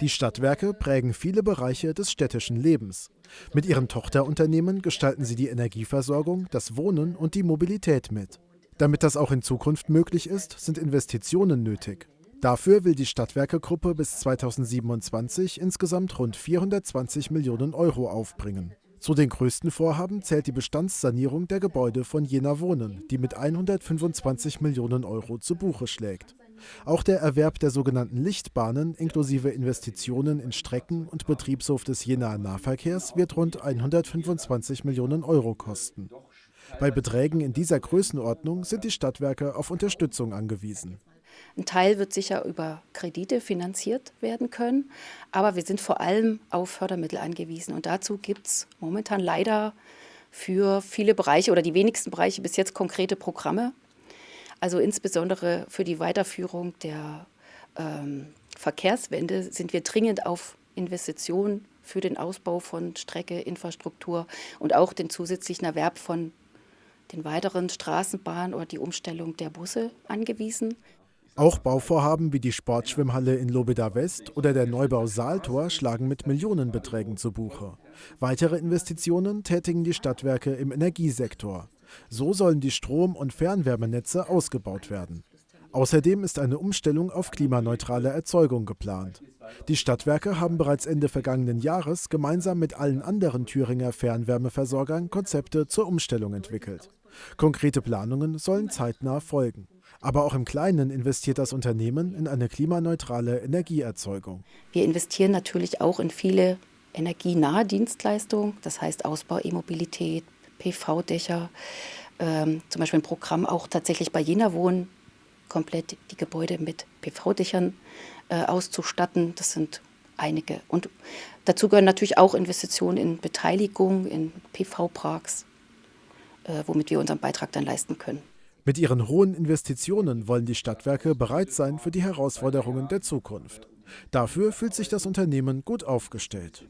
Die Stadtwerke prägen viele Bereiche des städtischen Lebens. Mit ihren Tochterunternehmen gestalten sie die Energieversorgung, das Wohnen und die Mobilität mit. Damit das auch in Zukunft möglich ist, sind Investitionen nötig. Dafür will die Stadtwerke-Gruppe bis 2027 insgesamt rund 420 Millionen Euro aufbringen. Zu den größten Vorhaben zählt die Bestandssanierung der Gebäude von Jena Wohnen, die mit 125 Millionen Euro zu Buche schlägt. Auch der Erwerb der sogenannten Lichtbahnen inklusive Investitionen in Strecken und Betriebshof des Jenaer Nahverkehrs wird rund 125 Millionen Euro kosten. Bei Beträgen in dieser Größenordnung sind die Stadtwerke auf Unterstützung angewiesen. Ein Teil wird sicher über Kredite finanziert werden können, aber wir sind vor allem auf Fördermittel angewiesen. Und dazu gibt es momentan leider für viele Bereiche oder die wenigsten Bereiche bis jetzt konkrete Programme. Also insbesondere für die Weiterführung der ähm, Verkehrswende sind wir dringend auf Investitionen für den Ausbau von Strecke, Infrastruktur und auch den zusätzlichen Erwerb von den weiteren Straßenbahnen oder die Umstellung der Busse angewiesen. Auch Bauvorhaben wie die Sportschwimmhalle in Lobeda West oder der Neubau Saaltor schlagen mit Millionenbeträgen zu Buche. Weitere Investitionen tätigen die Stadtwerke im Energiesektor. So sollen die Strom- und Fernwärmenetze ausgebaut werden. Außerdem ist eine Umstellung auf klimaneutrale Erzeugung geplant. Die Stadtwerke haben bereits Ende vergangenen Jahres gemeinsam mit allen anderen Thüringer Fernwärmeversorgern Konzepte zur Umstellung entwickelt. Konkrete Planungen sollen zeitnah folgen. Aber auch im Kleinen investiert das Unternehmen in eine klimaneutrale Energieerzeugung. Wir investieren natürlich auch in viele energienahe Dienstleistungen, das heißt Ausbau E-Mobilität, PV-Dächer, ähm, zum Beispiel ein Programm auch tatsächlich bei Jena Wohnen, komplett die Gebäude mit PV-Dächern äh, auszustatten. Das sind einige. Und dazu gehören natürlich auch Investitionen in Beteiligung, in PV-Parks, äh, womit wir unseren Beitrag dann leisten können. Mit ihren hohen Investitionen wollen die Stadtwerke bereit sein für die Herausforderungen der Zukunft. Dafür fühlt sich das Unternehmen gut aufgestellt.